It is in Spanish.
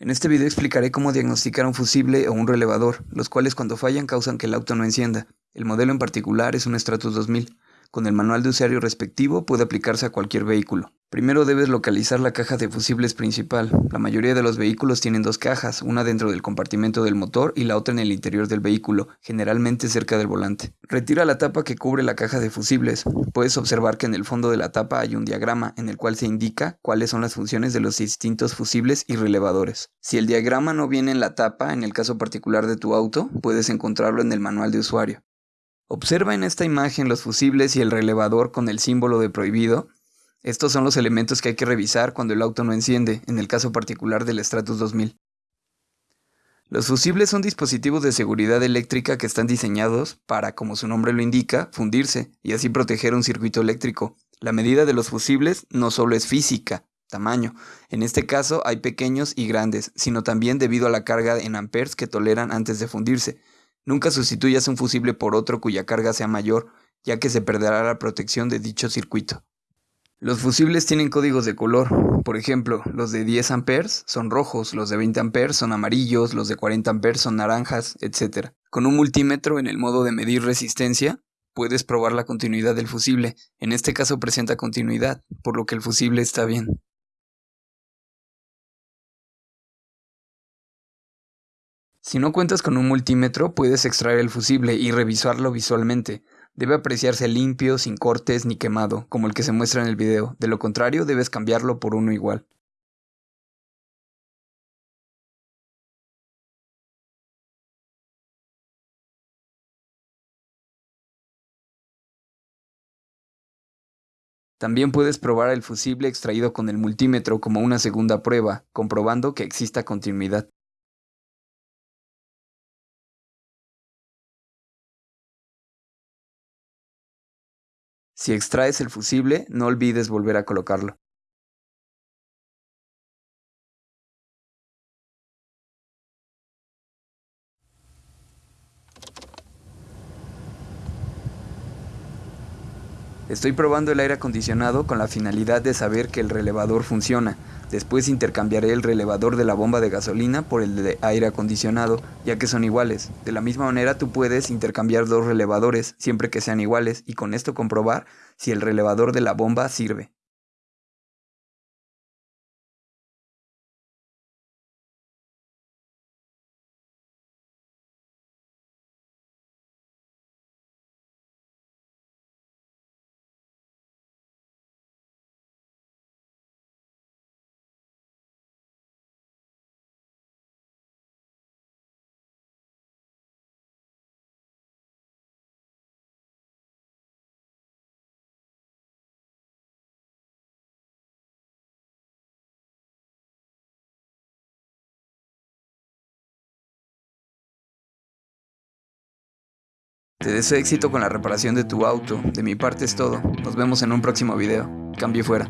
En este video explicaré cómo diagnosticar un fusible o un relevador, los cuales cuando fallan causan que el auto no encienda. El modelo en particular es un Stratus 2000. Con el manual de usuario respectivo puede aplicarse a cualquier vehículo. Primero debes localizar la caja de fusibles principal. La mayoría de los vehículos tienen dos cajas, una dentro del compartimento del motor y la otra en el interior del vehículo, generalmente cerca del volante. Retira la tapa que cubre la caja de fusibles. Puedes observar que en el fondo de la tapa hay un diagrama en el cual se indica cuáles son las funciones de los distintos fusibles y relevadores. Si el diagrama no viene en la tapa, en el caso particular de tu auto, puedes encontrarlo en el manual de usuario. Observa en esta imagen los fusibles y el relevador con el símbolo de prohibido. Estos son los elementos que hay que revisar cuando el auto no enciende, en el caso particular del Stratus 2000. Los fusibles son dispositivos de seguridad eléctrica que están diseñados para, como su nombre lo indica, fundirse y así proteger un circuito eléctrico. La medida de los fusibles no solo es física, tamaño. En este caso hay pequeños y grandes, sino también debido a la carga en amperes que toleran antes de fundirse. Nunca sustituyas un fusible por otro cuya carga sea mayor, ya que se perderá la protección de dicho circuito. Los fusibles tienen códigos de color, por ejemplo, los de 10 amperes son rojos, los de 20 amperes son amarillos, los de 40 amperes son naranjas, etc. Con un multímetro en el modo de medir resistencia, puedes probar la continuidad del fusible, en este caso presenta continuidad, por lo que el fusible está bien. Si no cuentas con un multímetro, puedes extraer el fusible y revisarlo visualmente. Debe apreciarse limpio, sin cortes ni quemado, como el que se muestra en el video. De lo contrario, debes cambiarlo por uno igual. También puedes probar el fusible extraído con el multímetro como una segunda prueba, comprobando que exista continuidad. Si extraes el fusible, no olvides volver a colocarlo. Estoy probando el aire acondicionado con la finalidad de saber que el relevador funciona. Después intercambiaré el relevador de la bomba de gasolina por el de aire acondicionado, ya que son iguales. De la misma manera tú puedes intercambiar dos relevadores siempre que sean iguales y con esto comprobar si el relevador de la bomba sirve. Te deseo éxito con la reparación de tu auto. De mi parte es todo. Nos vemos en un próximo video. Cambio fuera.